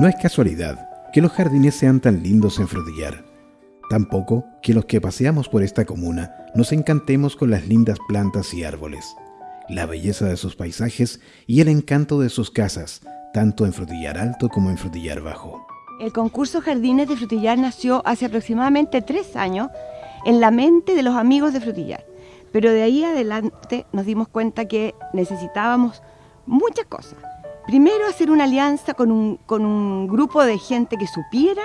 No es casualidad que los jardines sean tan lindos en Frutillar. Tampoco que los que paseamos por esta comuna nos encantemos con las lindas plantas y árboles, la belleza de sus paisajes y el encanto de sus casas, tanto en Frutillar Alto como en Frutillar Bajo. El concurso Jardines de Frutillar nació hace aproximadamente tres años en la mente de los amigos de Frutillar, pero de ahí adelante nos dimos cuenta que necesitábamos muchas cosas. Primero, hacer una alianza con un, con un grupo de gente que supiera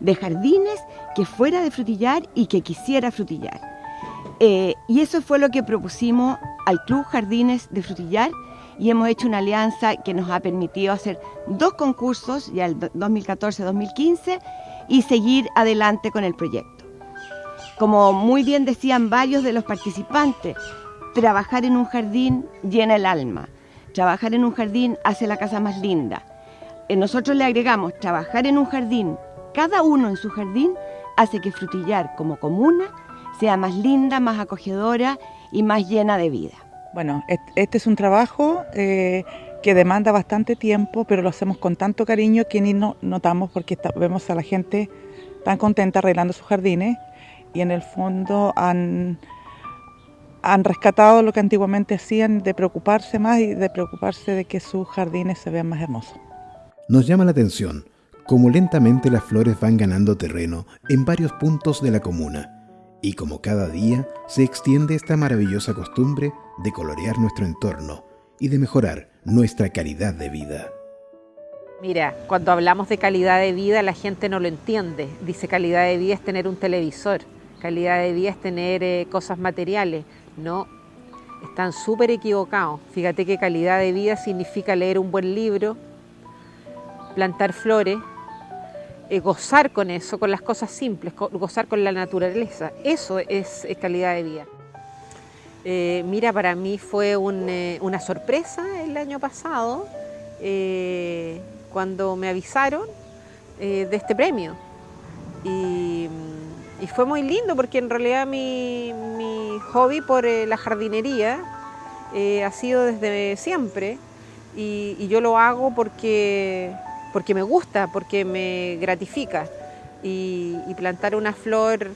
de jardines, que fuera de frutillar y que quisiera frutillar. Eh, y eso fue lo que propusimos al Club Jardines de Frutillar y hemos hecho una alianza que nos ha permitido hacer dos concursos, ya el 2014-2015, y seguir adelante con el proyecto. Como muy bien decían varios de los participantes, trabajar en un jardín llena el alma. Trabajar en un jardín hace la casa más linda. Eh, nosotros le agregamos, trabajar en un jardín, cada uno en su jardín, hace que Frutillar como comuna sea más linda, más acogedora y más llena de vida. Bueno, este es un trabajo eh, que demanda bastante tiempo, pero lo hacemos con tanto cariño que ni no notamos porque vemos a la gente tan contenta arreglando sus jardines y en el fondo han han rescatado lo que antiguamente hacían de preocuparse más y de preocuparse de que sus jardines se vean más hermosos. Nos llama la atención cómo lentamente las flores van ganando terreno en varios puntos de la comuna y como cada día se extiende esta maravillosa costumbre de colorear nuestro entorno y de mejorar nuestra calidad de vida. Mira, cuando hablamos de calidad de vida la gente no lo entiende. Dice calidad de vida es tener un televisor, calidad de vida es tener eh, cosas materiales. No, están súper equivocados. Fíjate que calidad de vida significa leer un buen libro, plantar flores, eh, gozar con eso, con las cosas simples, gozar con la naturaleza. Eso es, calidad de vida. Eh, mira, para mí fue eh, una sorpresa el año pasado cuando me avisaron de este premio. Y y fue muy lindo porque en realidad mi, hobby por eh, la jardinería eh, ha sido desde siempre y, yo lo hago porque, porque me gusta, porque me gratifica. Y, plantar una flor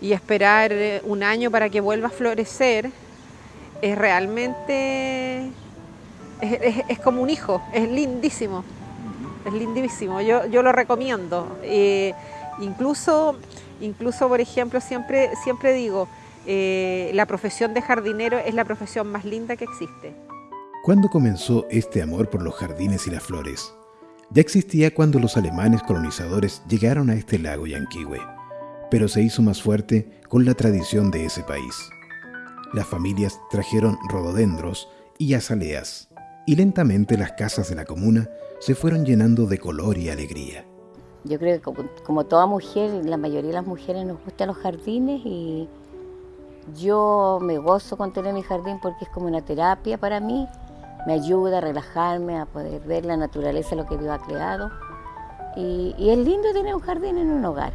y esperar eh, un año para que vuelva a florecer es realmente, es, como un hijo, es lindísimo, es lindísimo, yo, yo lo recomiendo. incluso Incluso, por ejemplo, siempre, siempre digo, eh, la profesión de jardinero es la profesión más linda que existe. ¿Cuándo comenzó este amor por los jardines y las flores? Ya existía cuando los alemanes colonizadores llegaron a este lago Yanquihue, pero se hizo más fuerte con la tradición de ese país. Las familias trajeron rododendros y azaleas, y lentamente las casas de la comuna se fueron llenando de color y alegría. Yo creo que como, toda mujer, la mayoría de las mujeres nos gustan los jardines y yo me gozo con tener mi jardín porque es como una terapia para mí. Me ayuda a relajarme, a poder ver la naturaleza, lo que Dios ha creado. Y, es lindo tener un jardín en un hogar.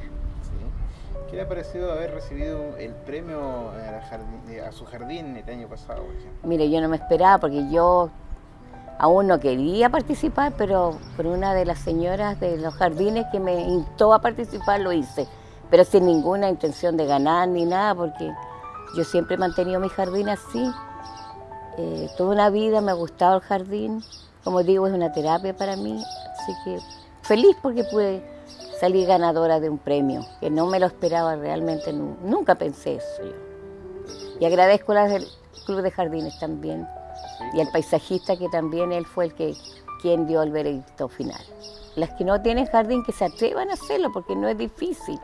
¿Qué le ha parecido haber recibido el premio a, su jardín el año pasado? Mire, yo no me esperaba porque yo Aún no quería participar, pero por una de las señoras de los jardines que me instó a participar lo hice, pero sin ninguna intención de ganar ni nada, porque yo siempre he mantenido mi jardín así. Eh, toda una vida me ha gustado el jardín, como digo, es una terapia para mí, así que feliz porque pude salir ganadora de un premio, que no me lo esperaba realmente, nunca pensé eso yo. Y agradezco al Club de Jardines también y el paisajista que también él fue el que quien dio el veredicto final. Las que no tienen jardín que se atrevan a hacerlo porque no es difícil.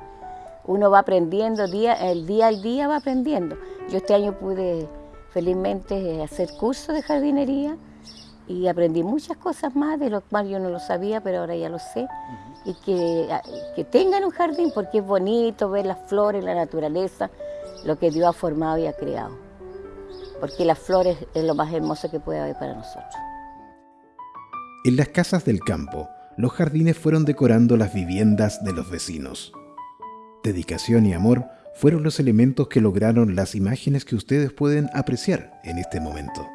Uno va aprendiendo, día, el día al día va aprendiendo. Yo este año pude felizmente hacer cursos de jardinería y aprendí muchas cosas más de lo cual yo no lo sabía, pero ahora ya lo sé. Y que, que tengan un jardín porque es bonito ver las flores, la naturaleza, lo que Dios ha formado y ha creado porque las flores es lo más hermoso que puede haber para nosotros. En las casas del campo, los jardines fueron decorando las viviendas de los vecinos. Dedicación y amor fueron los elementos que lograron las imágenes que ustedes pueden apreciar en este momento.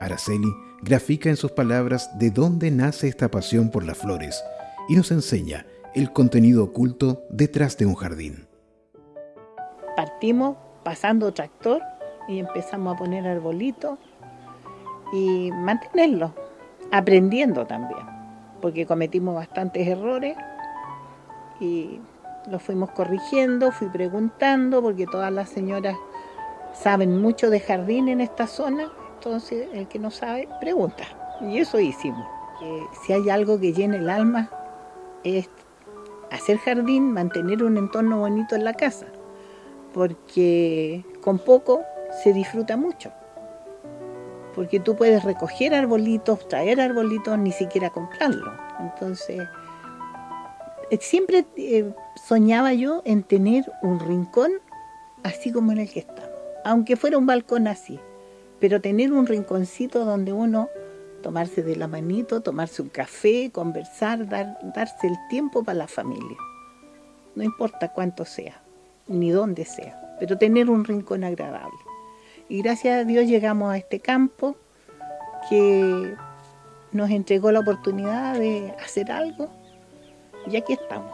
Araceli grafica en sus palabras de dónde nace esta pasión por las flores y nos enseña el contenido oculto detrás de un jardín. Partimos pasando tractor y empezamos a poner arbolitos y mantenerlo, aprendiendo también, porque cometimos bastantes errores y los fuimos corrigiendo, fui preguntando, porque todas las señoras saben mucho de jardín en esta zona, entonces el que no sabe, pregunta. Y eso hicimos. si hay algo que llene el alma, es hacer jardín, mantener un entorno bonito en la casa, porque con poco se disfruta mucho. Porque tú puedes recoger arbolitos, traer arbolitos, ni siquiera comprarlos. Entonces, siempre eh, soñaba yo en tener un rincón así como en el que estamos, aunque fuera un balcón así, pero tener un rinconcito donde uno tomarse de la manito, tomarse un café, conversar, dar, darse el tiempo para la familia. No importa cuánto sea, ni dónde sea, pero tener un rincón agradable. Y gracias a Dios llegamos a este campo que nos entregó la oportunidad de hacer algo y aquí estamos.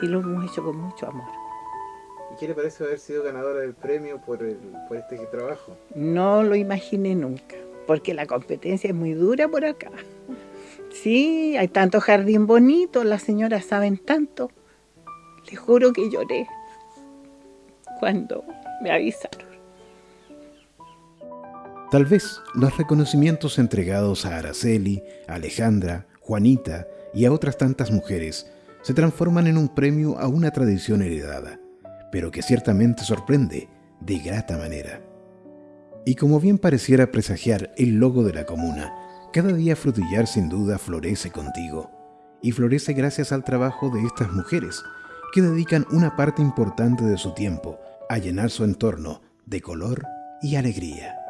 Y lo hemos hecho con mucho amor. ¿Y qué le parece haber sido ganadora del premio por, por este trabajo? No lo imaginé nunca, porque la competencia es muy dura por acá. Sí, hay tanto jardín bonito, las señoras saben tanto. Les juro que lloré cuando me avisaron. Tal vez los reconocimientos entregados a Araceli, Alejandra, Juanita y a otras tantas mujeres se transforman en un premio a una tradición heredada, pero que ciertamente sorprende de grata manera. Y como bien pareciera presagiar el logo de la comuna, cada día Frutillar sin duda florece contigo, y florece gracias al trabajo de estas mujeres, que dedican una parte importante de su tiempo a llenar su entorno de color y alegría.